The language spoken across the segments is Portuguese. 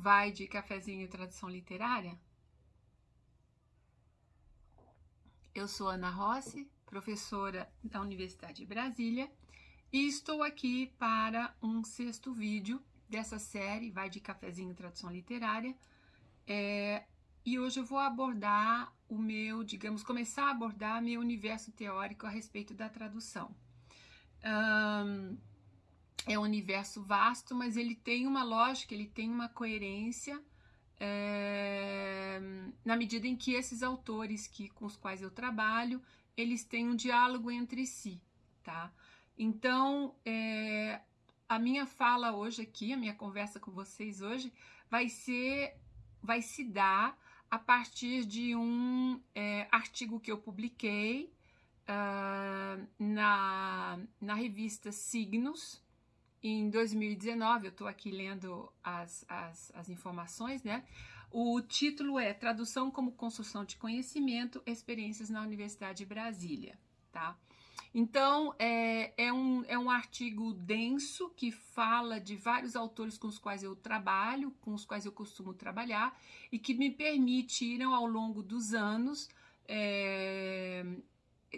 vai de cafezinho tradução literária? Eu sou Ana Rossi, professora da Universidade de Brasília, e estou aqui para um sexto vídeo dessa série, vai de cafezinho tradução literária, é, e hoje eu vou abordar o meu, digamos, começar a abordar meu universo teórico a respeito da tradução. Um, é um universo vasto, mas ele tem uma lógica, ele tem uma coerência é, na medida em que esses autores que, com os quais eu trabalho, eles têm um diálogo entre si, tá? Então, é, a minha fala hoje aqui, a minha conversa com vocês hoje, vai ser, vai se dar a partir de um é, artigo que eu publiquei uh, na, na revista Signos, em 2019, eu estou aqui lendo as, as, as informações, né? O título é Tradução como Construção de Conhecimento, Experiências na Universidade de Brasília, tá? Então, é, é, um, é um artigo denso que fala de vários autores com os quais eu trabalho, com os quais eu costumo trabalhar, e que me permitiram, ao longo dos anos, é,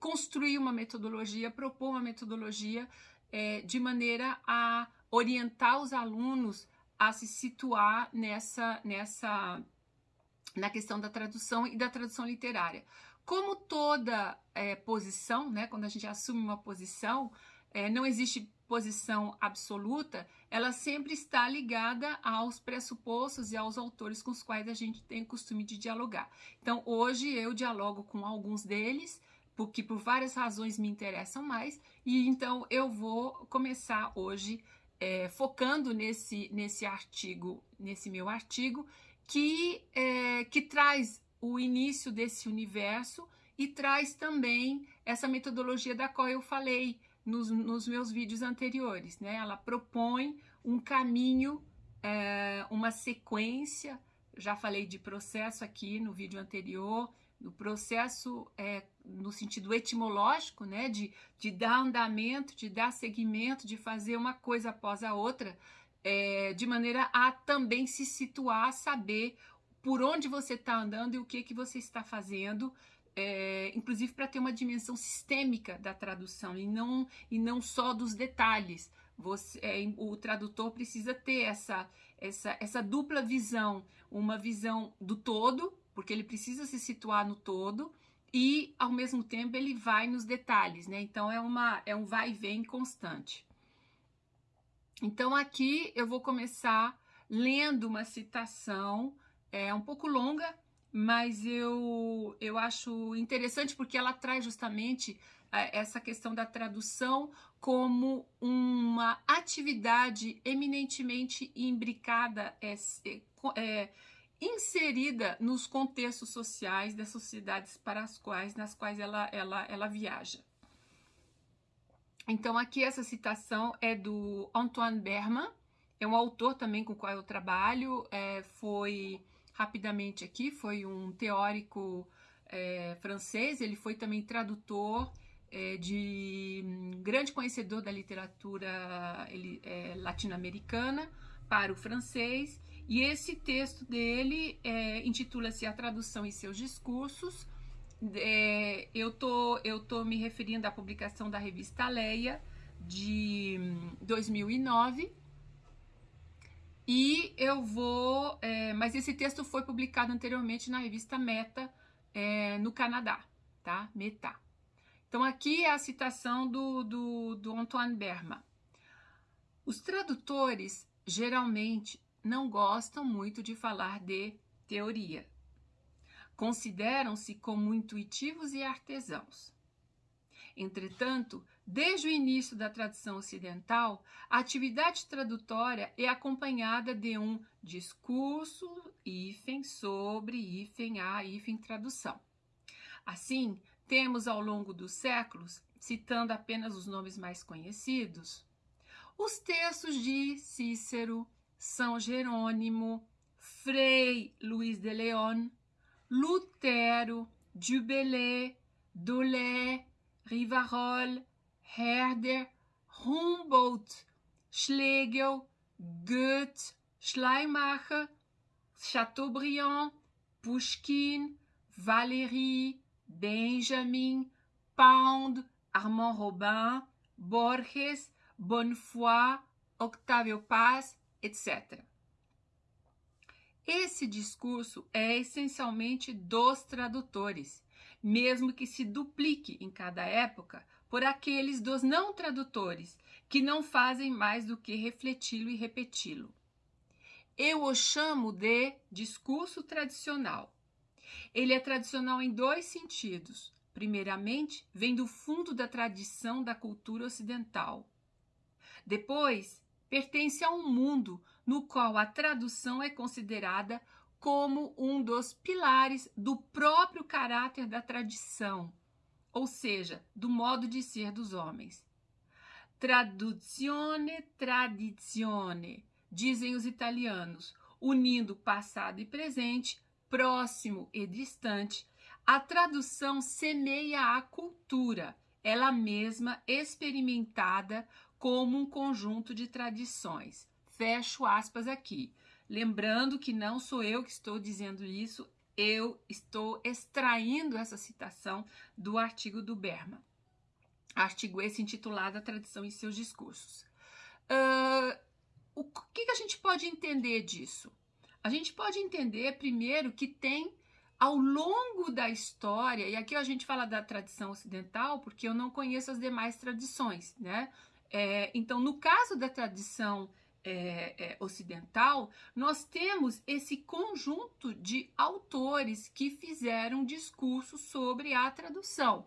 construir uma metodologia, propor uma metodologia é, de maneira a orientar os alunos a se situar nessa, nessa, na questão da tradução e da tradução literária. Como toda é, posição, né, quando a gente assume uma posição, é, não existe posição absoluta, ela sempre está ligada aos pressupostos e aos autores com os quais a gente tem o costume de dialogar. Então, hoje eu dialogo com alguns deles, porque por várias razões me interessam mais, e então eu vou começar hoje é, focando nesse, nesse artigo, nesse meu artigo, que, é, que traz o início desse universo e traz também essa metodologia da qual eu falei nos, nos meus vídeos anteriores. Né? Ela propõe um caminho, é, uma sequência, já falei de processo aqui no vídeo anterior, no processo é, no sentido etimológico, né, de, de dar andamento, de dar seguimento, de fazer uma coisa após a outra, é, de maneira a também se situar, saber por onde você está andando e o que, que você está fazendo, é, inclusive para ter uma dimensão sistêmica da tradução e não, e não só dos detalhes. Você, é, o tradutor precisa ter essa, essa, essa dupla visão, uma visão do todo, porque ele precisa se situar no todo e ao mesmo tempo ele vai nos detalhes, né? Então é uma é um vai e vem constante. Então aqui eu vou começar lendo uma citação é um pouco longa, mas eu eu acho interessante porque ela traz justamente é, essa questão da tradução como uma atividade eminentemente imbricada é, é, inserida nos contextos sociais das sociedades para as quais, nas quais ela, ela, ela viaja. Então aqui essa citação é do Antoine Berman, é um autor também com o qual eu trabalho, é, foi rapidamente aqui, foi um teórico é, francês, ele foi também tradutor é, de um grande conhecedor da literatura é, latino-americana para o francês e esse texto dele é, intitula-se A Tradução e Seus Discursos. É, eu, tô, eu tô me referindo à publicação da revista Leia, de 2009. Hum, e eu vou... É, mas esse texto foi publicado anteriormente na revista Meta, é, no Canadá, tá? Meta. Então aqui é a citação do, do, do Antoine Berman. Os tradutores geralmente não gostam muito de falar de teoria. Consideram-se como intuitivos e artesãos. Entretanto, desde o início da tradição ocidental, a atividade tradutória é acompanhada de um discurso hífen sobre hífen a hífen tradução. Assim, temos ao longo dos séculos, citando apenas os nomes mais conhecidos, os textos de Cícero, são Jerônimo, Frei Luiz de León, Lutero, Dubélé, Dolé, Rivarol, Herder, Humboldt, Schlegel, Goethe, Schleimacher Chateaubriand, Pushkin, Valéry, Benjamin, Pound, Armand Robin, Borges, Bonnefoy, Octavio Paz, etc. Esse discurso é essencialmente dos tradutores, mesmo que se duplique em cada época por aqueles dos não tradutores, que não fazem mais do que refleti-lo e repeti-lo. Eu o chamo de discurso tradicional. Ele é tradicional em dois sentidos. Primeiramente, vem do fundo da tradição da cultura ocidental. Depois, pertence a um mundo no qual a tradução é considerada como um dos pilares do próprio caráter da tradição, ou seja, do modo de ser dos homens. Traduzione, tradizione, dizem os italianos, unindo passado e presente, próximo e distante. A tradução semeia a cultura, ela mesma experimentada como um conjunto de tradições. Fecho aspas aqui. Lembrando que não sou eu que estou dizendo isso, eu estou extraindo essa citação do artigo do Berman. Artigo esse intitulado A Tradição e Seus Discursos. Uh, o que, que a gente pode entender disso? A gente pode entender, primeiro, que tem ao longo da história, e aqui a gente fala da tradição ocidental, porque eu não conheço as demais tradições, né? É, então, no caso da tradição é, é, ocidental, nós temos esse conjunto de autores que fizeram discursos sobre a tradução.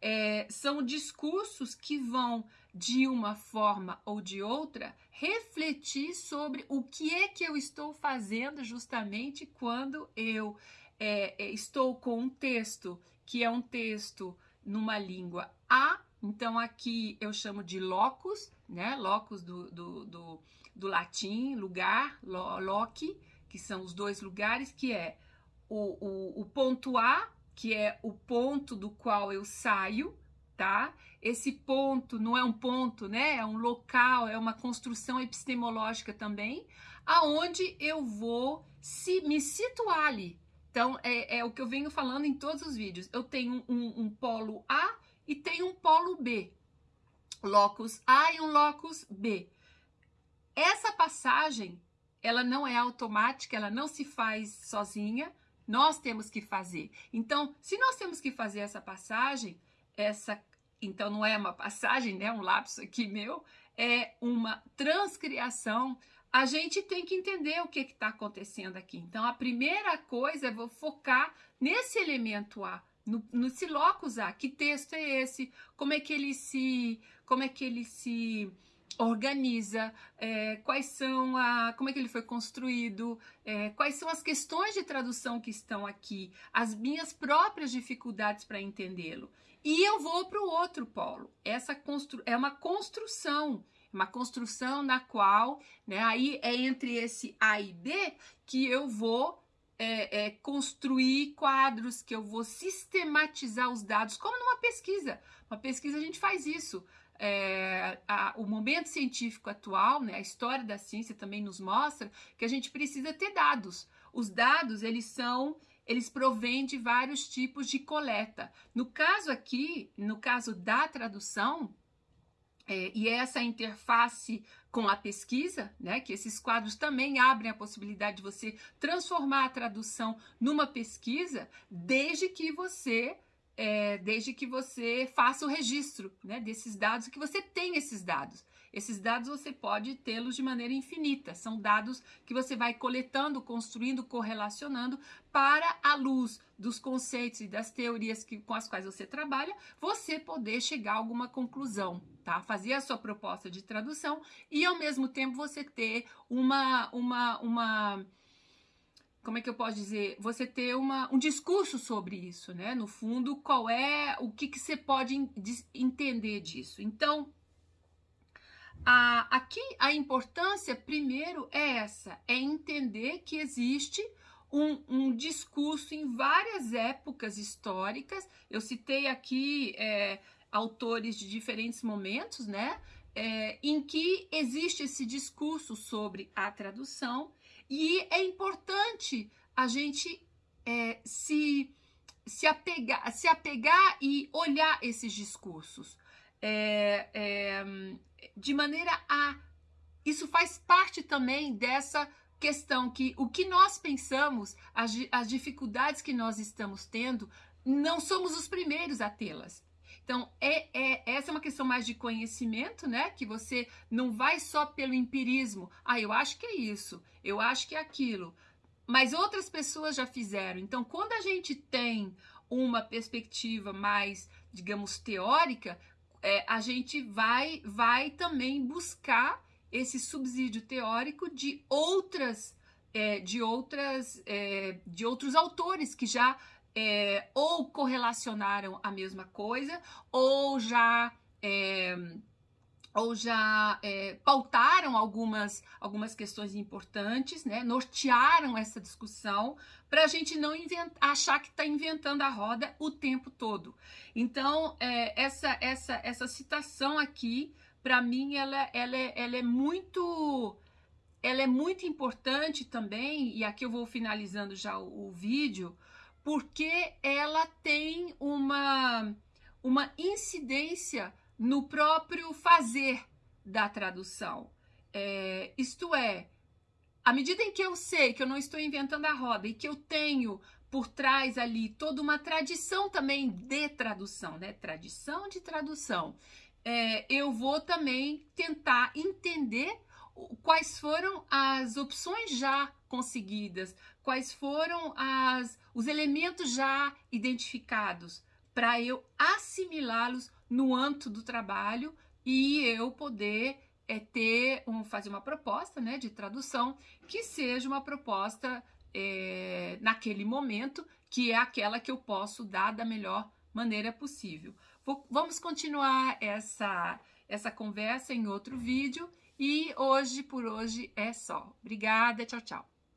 É, são discursos que vão, de uma forma ou de outra, refletir sobre o que é que eu estou fazendo justamente quando eu é, é estou com um texto que é um texto numa língua A, então aqui eu chamo de locus, né? Locus do, do, do, do latim, lugar, lo, loci, que são os dois lugares, que é o, o, o ponto A, que é o ponto do qual eu saio, tá? Esse ponto não é um ponto, né? É um local, é uma construção epistemológica também, aonde eu vou se me situar ali. Então, é, é o que eu venho falando em todos os vídeos. Eu tenho um, um polo A e tenho um polo B locus A e um locus B. Essa passagem, ela não é automática, ela não se faz sozinha, nós temos que fazer. Então, se nós temos que fazer essa passagem, essa então não é uma passagem, né, um lapso aqui meu, é uma transcriação. A gente tem que entender o que está acontecendo aqui. Então, a primeira coisa é vou focar nesse elemento A, no, no locus A. Que texto é esse? Como é que ele se como é que ele se organiza, é, quais são a, como é que ele foi construído, é, quais são as questões de tradução que estão aqui, as minhas próprias dificuldades para entendê-lo. E eu vou para o outro polo. Essa constru, é uma construção, uma construção na qual, né, aí é entre esse A e B que eu vou é, é, construir quadros, que eu vou sistematizar os dados, como numa pesquisa. Uma pesquisa a gente faz isso é, a, o momento científico atual, né, a história da ciência também nos mostra que a gente precisa ter dados. Os dados, eles são, eles provêm de vários tipos de coleta. No caso aqui, no caso da tradução, é, e essa interface com a pesquisa, né, que esses quadros também abrem a possibilidade de você transformar a tradução numa pesquisa, desde que você é, desde que você faça o registro né, desses dados que você tenha esses dados. Esses dados você pode tê-los de maneira infinita, são dados que você vai coletando, construindo, correlacionando para a luz dos conceitos e das teorias que, com as quais você trabalha, você poder chegar a alguma conclusão, tá? Fazer a sua proposta de tradução e ao mesmo tempo você ter uma uma uma como é que eu posso dizer, você ter uma, um discurso sobre isso, né? No fundo, qual é, o que, que você pode entender disso. Então, a, aqui a importância, primeiro, é essa, é entender que existe um, um discurso em várias épocas históricas. Eu citei aqui é, autores de diferentes momentos, né? é, em que existe esse discurso sobre a tradução e é importante a gente é, se, se, apegar, se apegar e olhar esses discursos é, é, de maneira a. Isso faz parte também dessa questão que o que nós pensamos, as, as dificuldades que nós estamos tendo, não somos os primeiros a tê-las. Então, é, é, essa é uma questão mais de conhecimento, né? Que você não vai só pelo empirismo. Ah, eu acho que é isso, eu acho que é aquilo. Mas outras pessoas já fizeram. Então, quando a gente tem uma perspectiva mais, digamos, teórica, é, a gente vai, vai também buscar esse subsídio teórico de outras, é, de outras, é, de outros autores que já é, ou correlacionaram a mesma coisa, ou já é, ou já é, pautaram algumas, algumas questões importantes, né? nortearam essa discussão para a gente não achar que está inventando a roda o tempo todo. Então, é, essa, essa, essa citação aqui, para mim, ela, ela, é, ela é muito ela é muito importante também, e aqui eu vou finalizando já o, o vídeo, porque ela tem uma, uma incidência no próprio fazer da tradução. É, isto é, à medida em que eu sei que eu não estou inventando a roda e que eu tenho por trás ali toda uma tradição também de tradução, né? Tradição de tradução. É, eu vou também tentar entender quais foram as opções já conseguidas, quais foram as, os elementos já identificados para eu assimilá-los no âmbito do trabalho e eu poder é, ter um, fazer uma proposta né, de tradução que seja uma proposta é, naquele momento, que é aquela que eu posso dar da melhor maneira possível. Vou, vamos continuar essa, essa conversa em outro vídeo e hoje, por hoje, é só. Obrigada, tchau, tchau.